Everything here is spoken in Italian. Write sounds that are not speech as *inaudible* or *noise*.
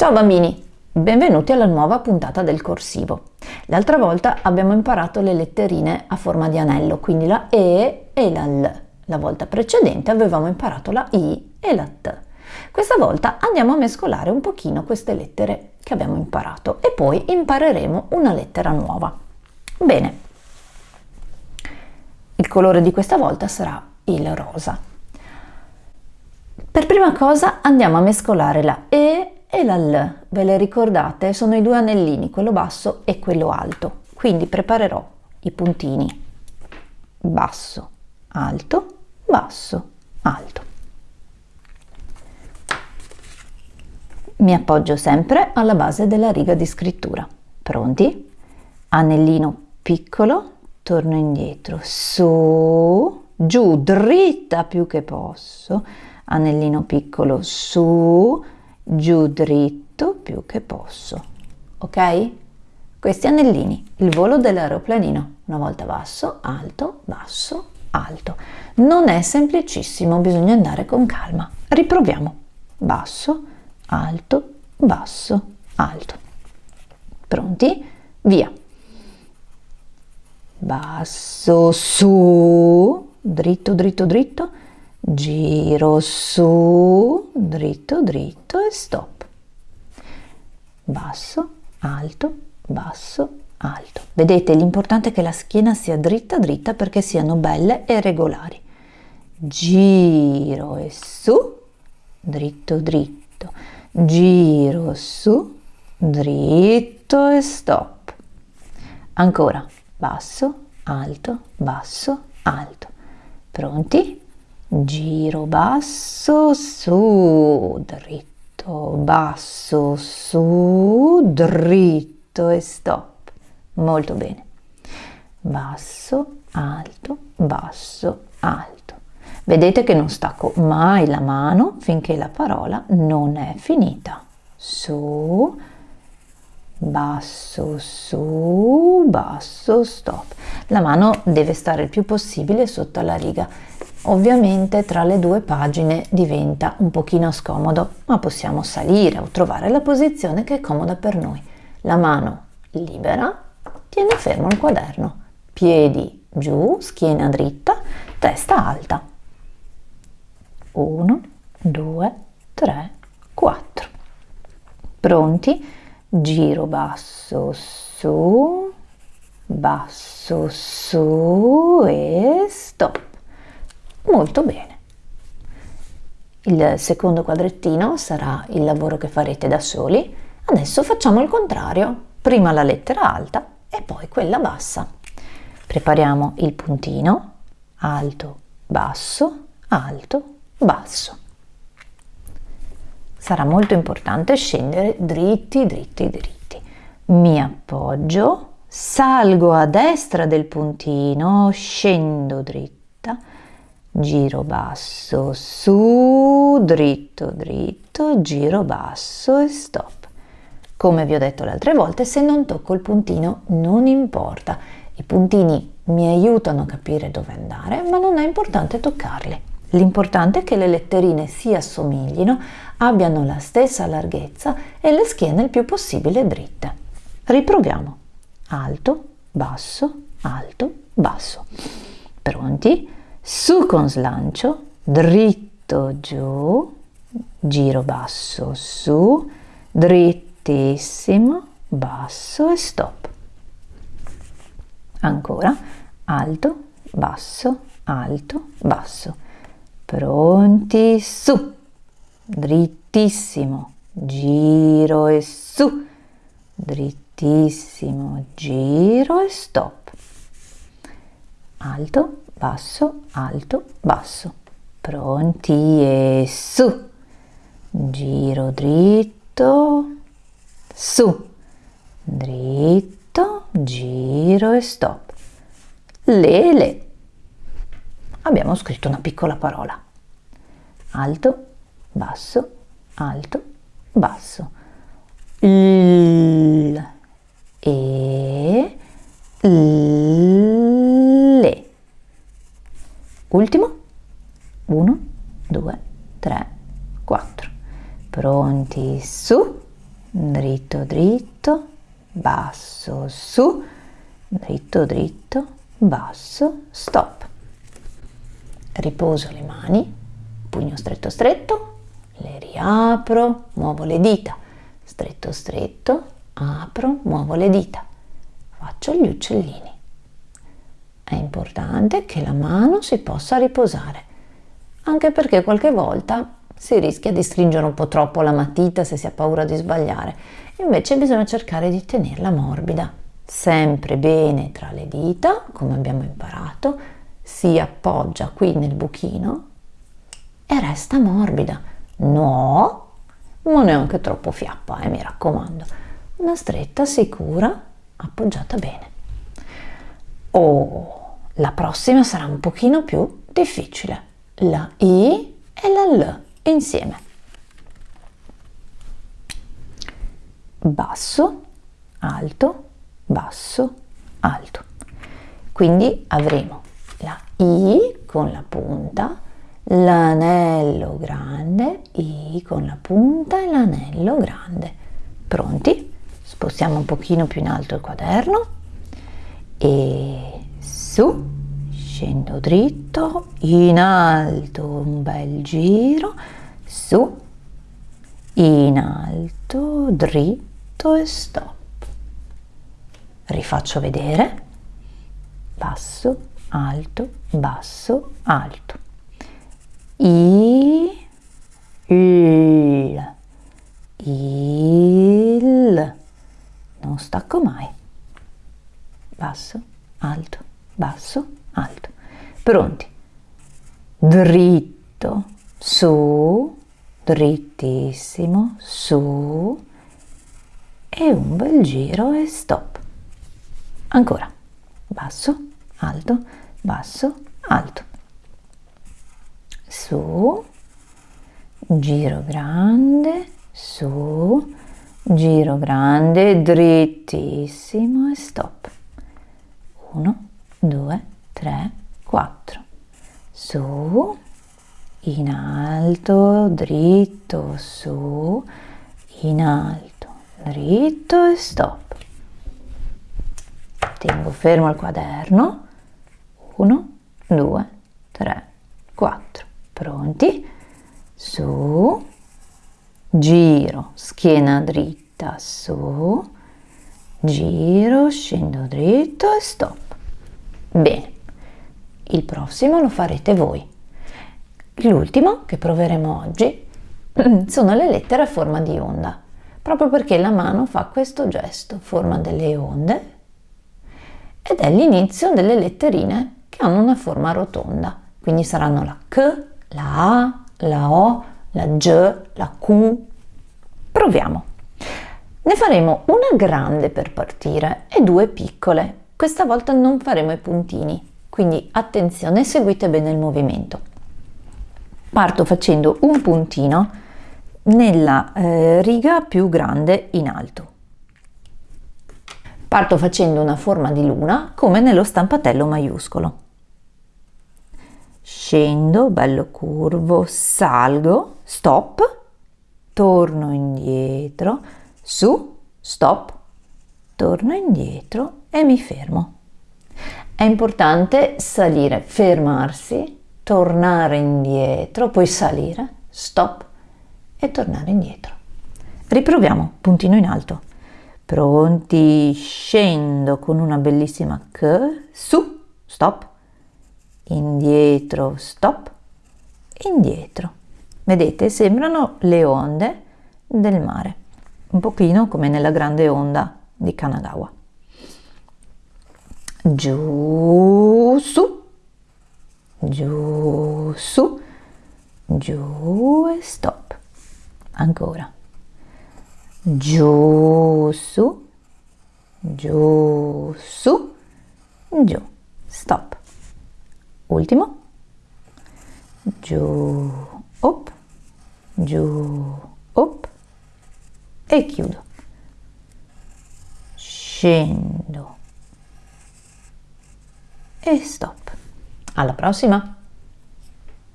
Ciao bambini, benvenuti alla nuova puntata del corsivo. L'altra volta abbiamo imparato le letterine a forma di anello, quindi la E e la L. La volta precedente avevamo imparato la I e la T. Questa volta andiamo a mescolare un pochino queste lettere che abbiamo imparato e poi impareremo una lettera nuova. Bene, il colore di questa volta sarà il rosa. Per prima cosa andiamo a mescolare la E e la L, ve le ricordate? Sono i due anellini, quello basso e quello alto. Quindi preparerò i puntini basso, alto, basso, alto. Mi appoggio sempre alla base della riga di scrittura. Pronti? Anellino piccolo, torno indietro, su, giù, dritta più che posso, anellino piccolo, su, giù dritto più che posso, ok? Questi anellini, il volo dell'aeroplanino, una volta basso, alto, basso, alto. Non è semplicissimo, bisogna andare con calma. Riproviamo. Basso, alto, basso, alto. Pronti? Via. Basso, su, dritto, dritto, dritto, giro su, dritto, dritto e stop. Basso, alto, basso, alto. Vedete, l'importante è che la schiena sia dritta, dritta perché siano belle e regolari. Giro e su, dritto, dritto. Giro su, dritto e stop. Ancora, basso, alto, basso, alto. Pronti? Giro basso su dritto basso su dritto e stop. Molto bene. Basso alto basso alto. Vedete che non stacco mai la mano finché la parola non è finita. Su basso su basso stop. La mano deve stare il più possibile sotto la riga Ovviamente tra le due pagine diventa un pochino scomodo, ma possiamo salire o trovare la posizione che è comoda per noi. La mano libera, tiene fermo il quaderno, piedi giù, schiena dritta, testa alta. 1, 2, 3, 4. Pronti? Giro basso su, basso su e stop. Molto bene. Il secondo quadrettino sarà il lavoro che farete da soli. Adesso facciamo il contrario. Prima la lettera alta e poi quella bassa. Prepariamo il puntino, alto, basso, alto, basso. Sarà molto importante scendere dritti, dritti, dritti. Mi appoggio, salgo a destra del puntino, scendo dritta, giro basso, su, dritto, dritto, giro basso e stop. Come vi ho detto le altre volte, se non tocco il puntino non importa. I puntini mi aiutano a capire dove andare, ma non è importante toccarli. L'importante è che le letterine si assomiglino, abbiano la stessa larghezza e le schiene il più possibile dritte. Riproviamo. Alto, basso, alto, basso. Pronti? Su con slancio, dritto giù, giro basso su, drittissimo, basso e stop. Ancora, alto, basso, alto, basso. Pronti, su, drittissimo, giro e su, drittissimo, giro e stop. Alto, basso, alto, basso. Pronti e su. Giro dritto, su. Dritto, giro e stop. Le, le. Abbiamo scritto una piccola parola. Alto, basso, alto, basso. L, e, l, Ultimo. 1, 2, 3, 4. Pronti su. dritto dritto, basso su, dritto dritto, basso, stop. Riposo le mani, pugno stretto stretto, le riapro, muovo le dita, stretto stretto, apro, muovo le dita, faccio gli uccellini. È importante che la mano si possa riposare, anche perché qualche volta si rischia di stringere un po' troppo la matita se si ha paura di sbagliare, invece bisogna cercare di tenerla morbida, sempre bene tra le dita, come abbiamo imparato, si appoggia qui nel buchino e resta morbida. No, ma neanche troppo fiappa, eh, mi raccomando. Una stretta sicura, appoggiata bene. Oh, la prossima sarà un pochino più difficile. La I e la L insieme. Basso, alto, basso, alto. Quindi avremo la I con la punta, l'anello grande, I con la punta e l'anello grande. Pronti? Spostiamo un pochino più in alto il quaderno e su, scendo dritto, in alto un bel giro, su, in alto, dritto e stop. Rifaccio vedere, basso, alto, basso, alto. I, il, il, non stacco mai. Basso, alto, basso, alto. Pronti? Dritto, su, drittissimo, su e un bel giro e stop. Ancora, basso, alto, basso, alto. Su, giro grande, su, giro grande, drittissimo e stop. 1, 2, 3, 4. Su, in alto, dritto, su, in alto, dritto e stop. Tengo fermo il quaderno. 1, 2, 3, 4. Pronti? Su, giro, schiena dritta, su, giro, scendo dritto e stop. Bene, il prossimo lo farete voi. L'ultimo che proveremo oggi *clears throat* sono le lettere a forma di onda, proprio perché la mano fa questo gesto, forma delle onde, ed è l'inizio delle letterine che hanno una forma rotonda, quindi saranno la K, la A, la O, la G, la Q. Proviamo. Ne faremo una grande per partire e due piccole. Questa volta non faremo i puntini, quindi attenzione, seguite bene il movimento parto facendo un puntino nella eh, riga più grande in alto. Parto facendo una forma di luna come nello stampatello maiuscolo. Scendo, bello curvo, salgo, stop, torno indietro, su, stop, torno indietro e mi fermo. È importante salire, fermarsi tornare indietro, poi salire, stop e tornare indietro. Riproviamo, puntino in alto. Pronti, scendo con una bellissima K, su, stop, indietro, stop, indietro. Vedete, sembrano le onde del mare, un pochino come nella grande onda di Kanagawa. Giù, su, giù, su, giù e stop. Ancora. Giù, su, giù, su, giù, stop. Ultimo. Giù, up, giù, up e chiudo. Scendo e stop. Alla prossima!